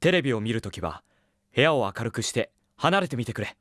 テレビを見るときは部屋を明るくして離れてみてくれ。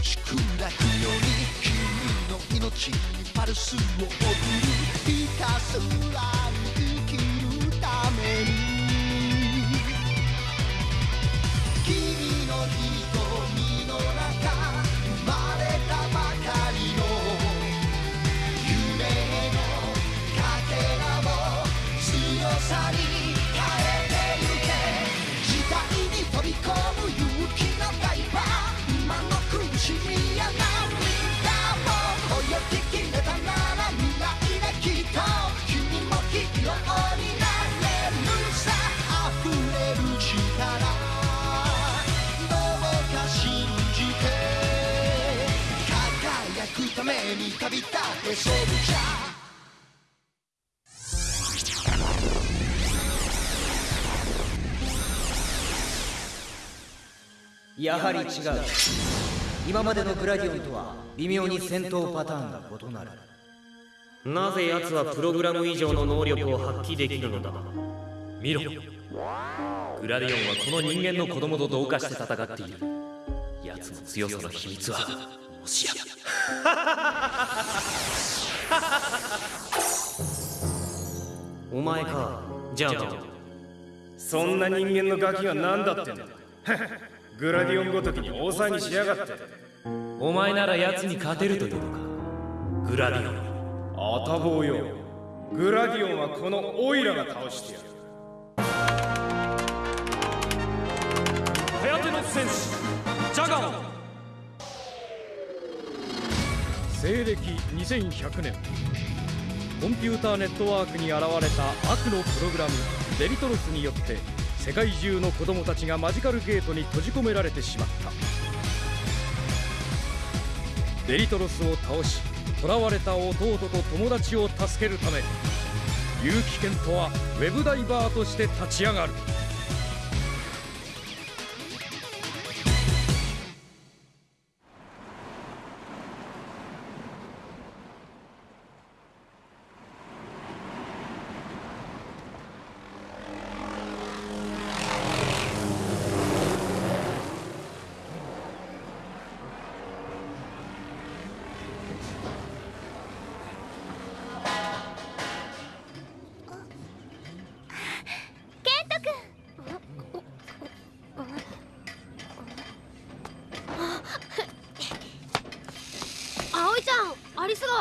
ち砕くように君の命にパルスを送るひたすらために旅立ってソルジャーやはり違う。今までのグラディオンとは微妙に戦闘パターンが異なる。なぜ奴はプログラム以上の能力を発揮できるのだ？見ろ。グラディオンはこの人間の子供と同化して戦っている。奴の強さの秘密は？もしや。お前か。じゃあ。そんな人間のガキが何だってんだ グラディオンごときに大騒ぎしやがって。お前なら奴に勝てるというのか。グラディオン。あたぼうよ。グラディオンはこのオイラが倒してやる。颯の戦士ジャガオ西暦2100年。コンピューターネットワークに現れた悪のプログラムデリトロスによって世界中の子供たちがマジカルゲートに閉じ込められてしまった。デリトロスを倒し囚われた弟と友達を助けるため結城健人はウェブダイバーとして立ち上がる。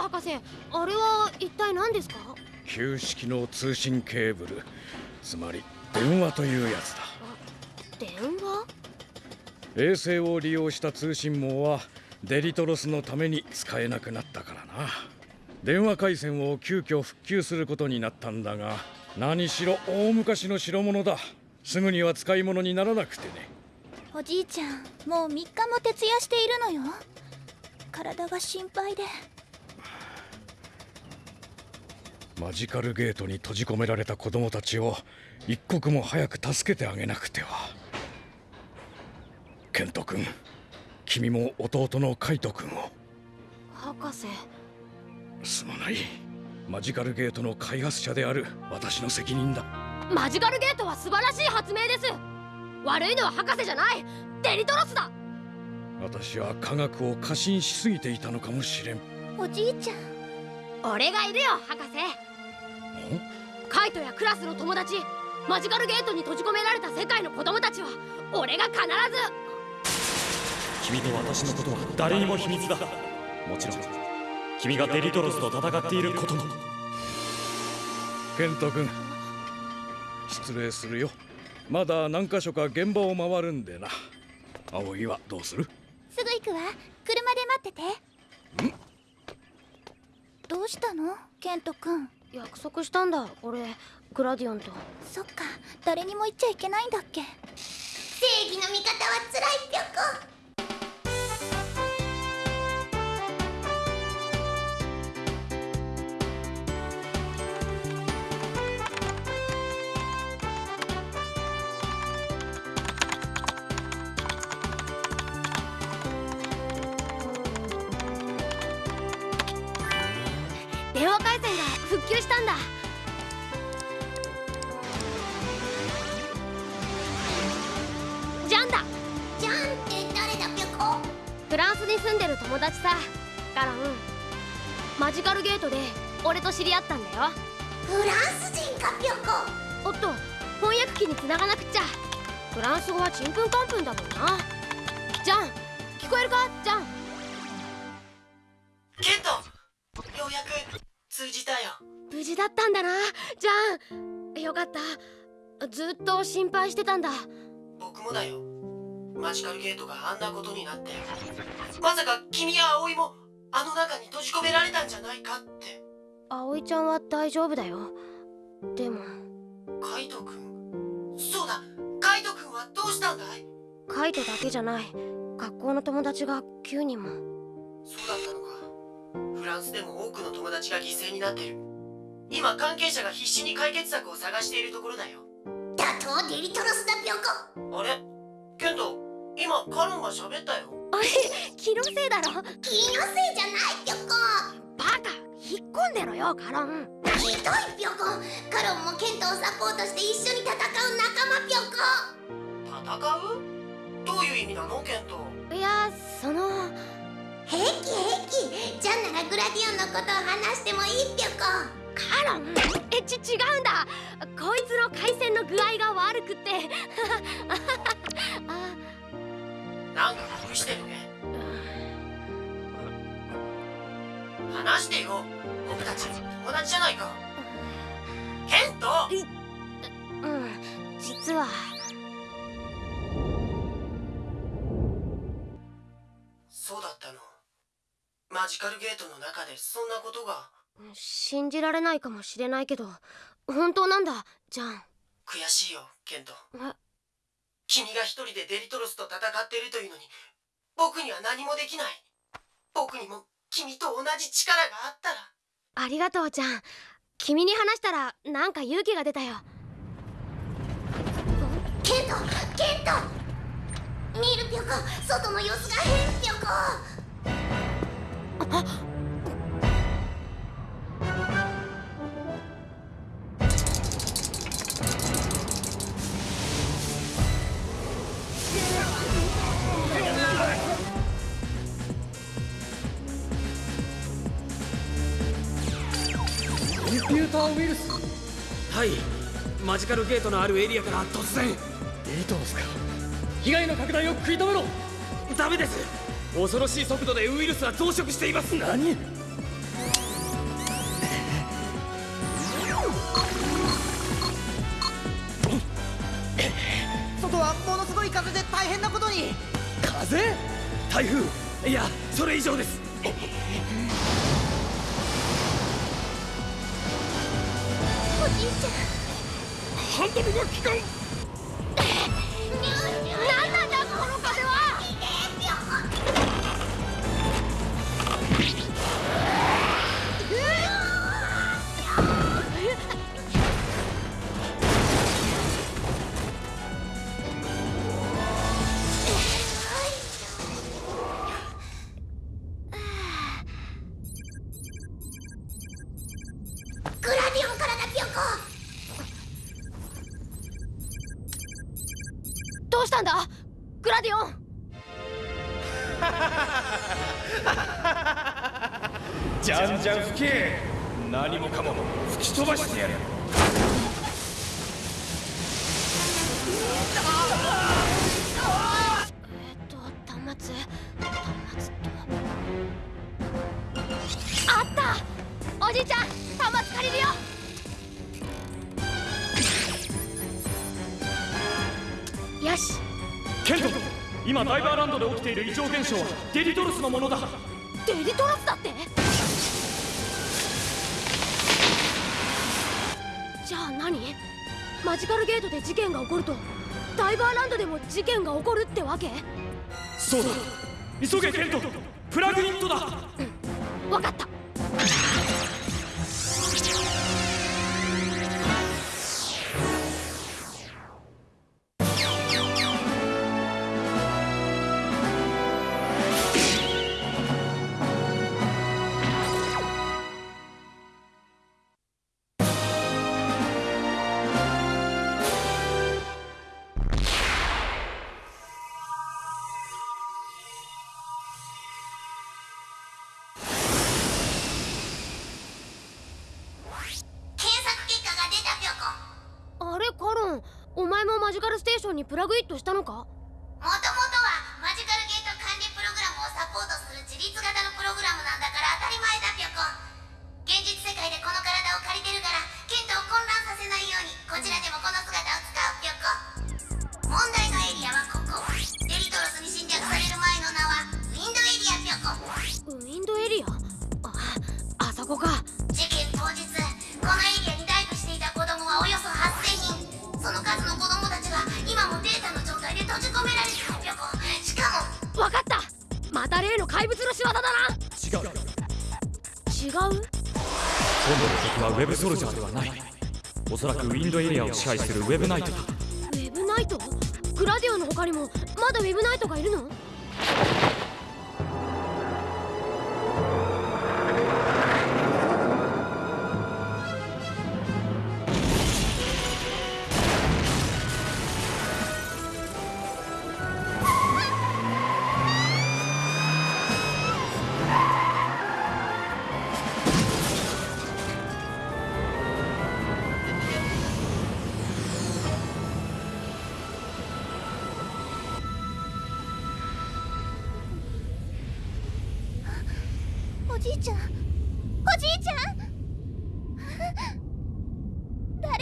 博士あれは一体何ですか？旧式の通信ケーブル。つまり電話というやつだ。電話？衛星を利用した通信網はデリトロスのために使えなくなったからな。電話回線を急遽復旧することになったんだが何しろ大昔の代物だ。すぐには使い物にならなくてね。おじいちゃんもう3日も徹夜しているのよ。体が心配でマジカルゲートに閉じ込められた子供たちを一刻も早く助けてあげなくては。ケント君君も弟のカイト君を。博士。すまない。マジカルゲートの開発者である私の責任だ。マジカルゲートは素晴らしい発明です。悪いのは博士じゃない。デリトロスだ。私は科学を過信しすぎていたのかもしれん。おじいちゃん。俺がいるよ博士カイトやクラスの友達マジカルゲートに閉じ込められた世界の子供たちは俺が必ず。君と私のことは誰にも秘密だ。もちろん君がデリトロスと戦っていることも。ケント君失礼するよ。まだ何箇所か現場を回るんでな。葵はどうする？すぐ行くわ。車で待ってて。どうしたの？ケント君約束したんだ俺グラディオンと。そっか誰にも言っちゃいけないんだっけ。正義の味方は辛いぴょこ。復旧したんだ。ジャンだ。じゃんって誰だぴょこフランスに住んでる友達さ。ガロン。マジカルゲートで俺と知り合ったんだよ。フランス人かぴょこおっと翻訳機に繋がなくっちゃ。フランス語はちんぷんかんぷんだもんな。ジャン聞こえるか？ジャンった。ずっと心配してたんだ。僕もだよ。マジカルゲートがあんなことになって。まさか君や葵もあの中に閉じ込められたんじゃないかって。葵ちゃんは大丈夫だよ。でも。カイトくんそうだ。カイトくんはどうしたんだい？カイトだけじゃない。学校の友達が9人も。そうだったのか。フランスでも多くの友達が犠牲になってる今関係者が必死に解決策を探しているところだよ。打倒デリトロスだぴょこあれ？ケント今カロンが喋ったよ。あれ？気のせいだろ？気のせいじゃないぴょこバカ引っ込んでろよカロン。ひどいぴょこカロンもケントをサポートして一緒に戦う仲間ぴょこ戦う？どういう意味なの？ケント。いやその平気平気。ジャンならグラディオンのことを話してもいい？ぴょこカロン。えち違うんだ。こいつの回線の具合が悪くって。あ なんか隠してるね。話してよ僕たち友達じゃないか。ケント？うん。実は。そうだったの。マジカルゲートの中でそんなことが信じられないかもしれないけど本当なんだじゃん悔しいよケント。え？君が一人でデリトロスと戦っているというのに僕には何もできない。僕にも君と同じ力があったら。ありがとうじゃん君に話したらなんか勇気が出たよ。ケントケント！見るぴょこ外の様子が変ぴょこコ！ンはいマジカルゲートのあるエリアから突然。デリトロスか。被害の拡大を食い止めろ。ダメです。恐ろしい速度でウイルスは増殖しています。何？外はものすごい風で大変なことに。風？台風。いやそれ以上ですハンドルが効かん。したんだ。グラディオン。じゃんじゃん吹け。何もかも吹き飛ばしてやる。ている異常現象はデリトロスのものだ。デリトロスだって？じゃあ何？マジカルゲートで事件が起こるとダイバーランドでも事件が起こるってわけ？そうだ。急げケント。プラグニットだ。わかった前もマジカルステーションにプラグイットしたのか？違う？今度の敵はウェブソルジャーではない。おそらくウィンドエリアを支配するウェブナイトだ。ウェブナイト？グラディオの他にもまだウェブナイトがいるの？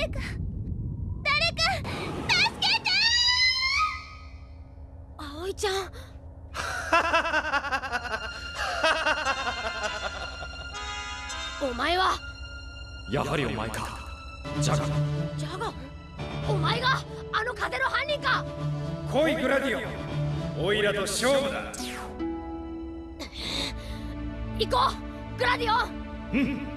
誰か誰か助けて葵ちゃん。お前は。やはりお前か。ジャガ。ジャガ。ンお前があの風の犯人か。来いグラディオ。ンオイラと勝負だ。行こうグラディオ。ン出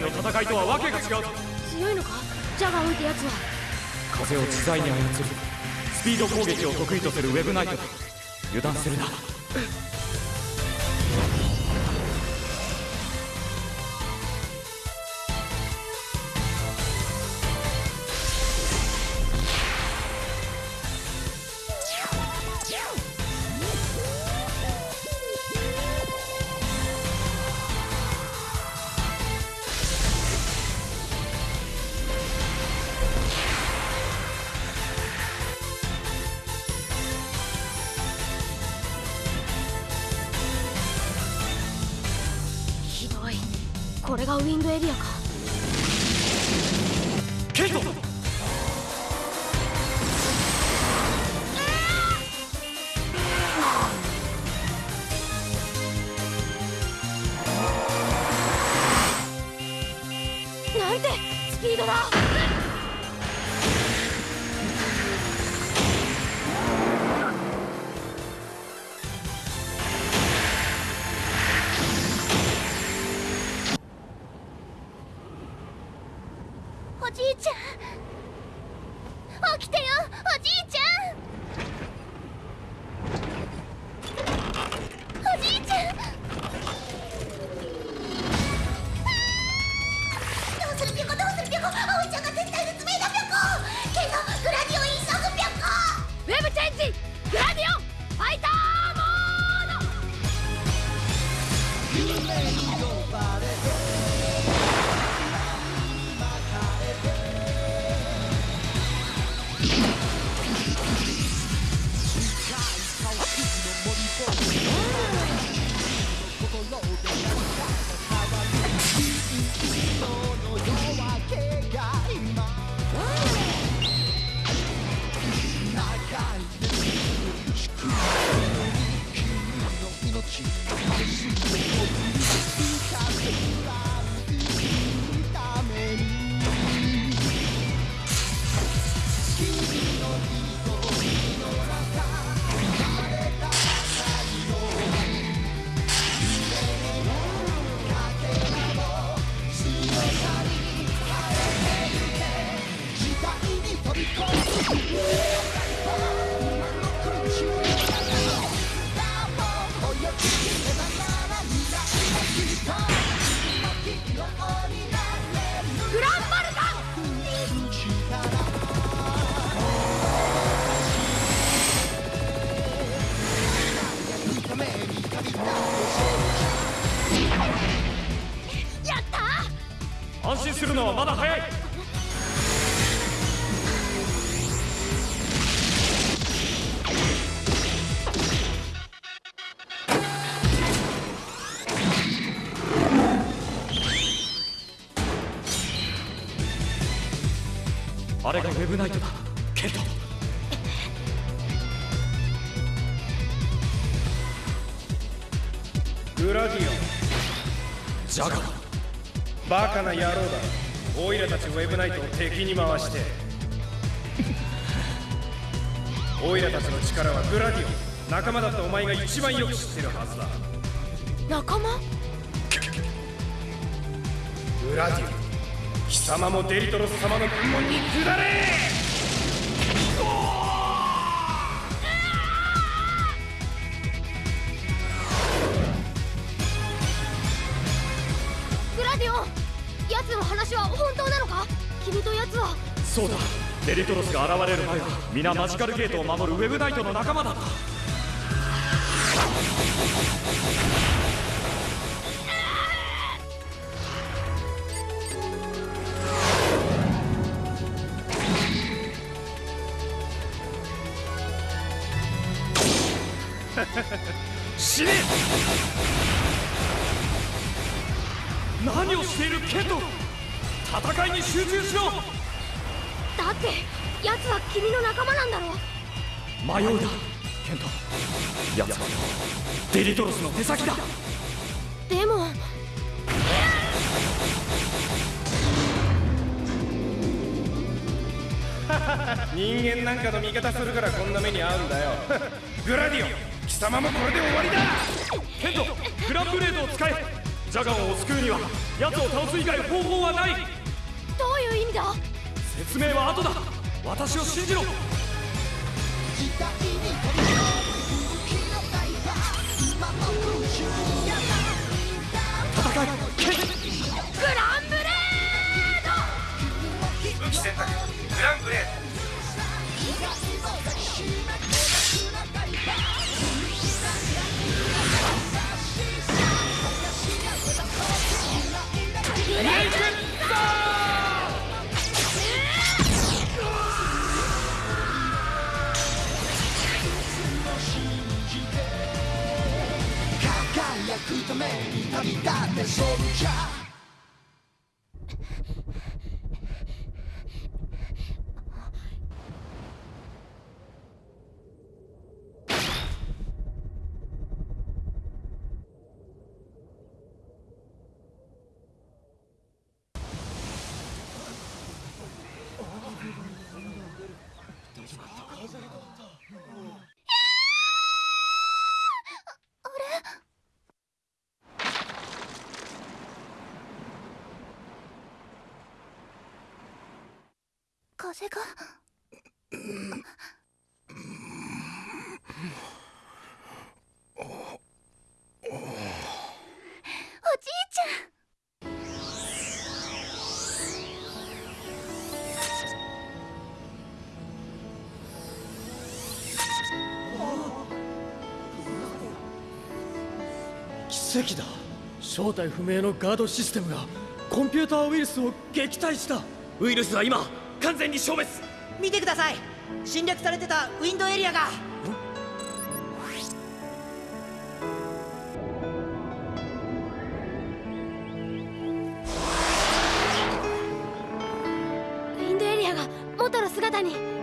回の戦いとはわけが違う強いのか？ジャガンってやつは。風を自在に操りスピード攻撃を得意とするウェブナイトだ。油断するなスピあれがウェブナイトだ。ケント。グラディオン。ジャガー。バカな野郎だ。オイラたちウェブナイトを敵に回して。オイラたちの力はグラディオン。仲間だったお前が一番よく知ってるはずだ。仲間？グラディオン貴様もデリトロス様の軍門に下れ！グラディオン奴の話は本当なのか？君と奴は。そうだ。デリトロスが現れる前は皆マジカルゲートを守るウェブナイトの仲間だったでも。人間なんかの味方するからこんな目に遭うんだよ。グラディオン貴様もこれで終わりだ。ケントグランブレードを使え。ジャガンを救うには奴を倒す以外方法はない。どういう意味だ？説明は後だ。私を信じろ。戦いケンググランブレード。風が。おじいちゃん。奇跡だ。正体不明のガードシステムがコンピューターウイルスを撃退した。ウイルスは今完全に消滅。見てください。侵略されてたウィンドエリアが。ウィンドエリアが元の姿に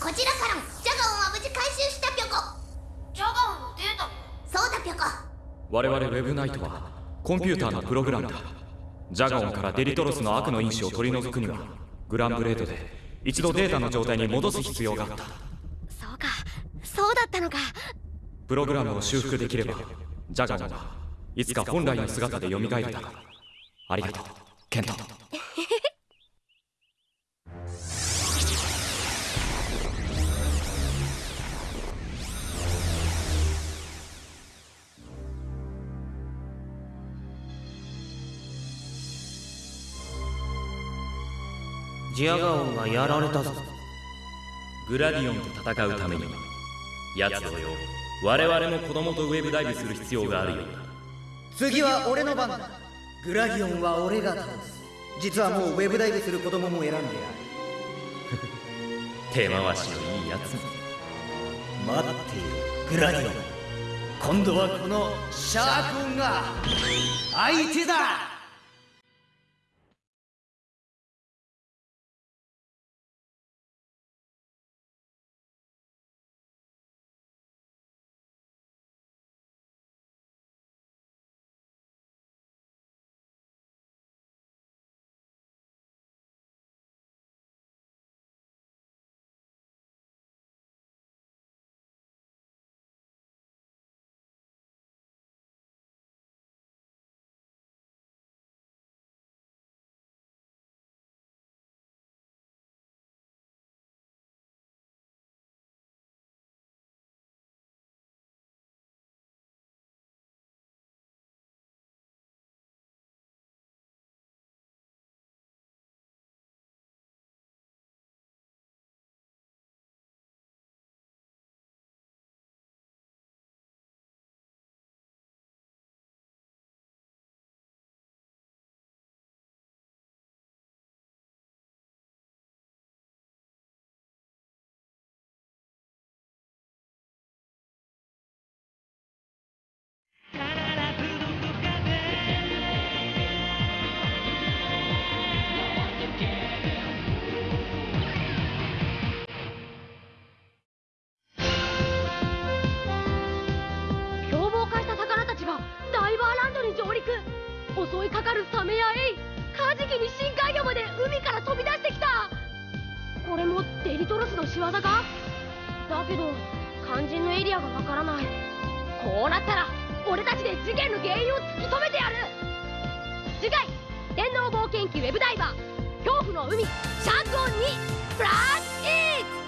こちらからもジャガオンは無事回収したぴょこ。ジャガオンのデータも？そうだぴょこ。我々ウェブナイトはコンピューターのプログラムだ。ジャガオンからデリトロスの悪の因子を取り除くにはグランブレードで一度データの状態に戻す必要があった。そうか。そうだったのか。プログラムを修復できればジャガオンはいつか本来の姿で蘇るだろうありがとう。ケントジアガオンがやられたぞ。グラディオンと戦うために奴同様我々も子供とウェブダイブする必要があるようだ。次は俺の番だ。グラディオンは俺が倒す。実はもうウェブダイブする子供も選んである。手回しのいいやつ待っているグラディオン。今度はこのシャークオンが相手だ仕業か？だけど肝心のエリアがわからない。こうなったら俺たちで事件の原因を突き止めてやる。次回電脳冒険記ウェブダイバー恐怖の海シャークオン2ブラック